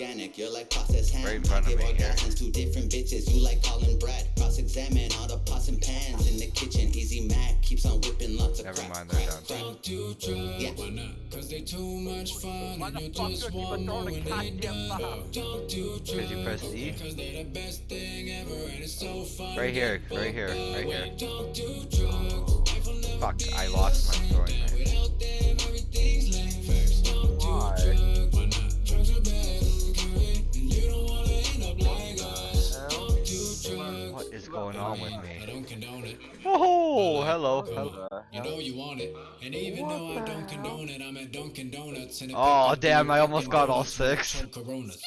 organic. You're like processed ham. Right I give me here. orgasms to different bitches. You like Colin Brad. Cross examine all the pots and pans in the kitchen. Easy Mac keeps on whipping lots of Never crack, mind, they're crack, done. crack. Yeah. Why not? Cause they too much fun Why and the you fuck just do want keep more on when they goddamn done. bombs? Don't do Because you press drugs E. Cause they're the best thing ever and it's so fun. Right here, right here, right here. Don't do drugs. Life will never Fuck, I the lost is going on with me. I don't condone it. Oh, hello. Come hello. You know you want it. And even though I don't condone it, I'm at Dunkin' Donuts. And Oh, damn, I almost got all donuts with a six. chunk Coronas.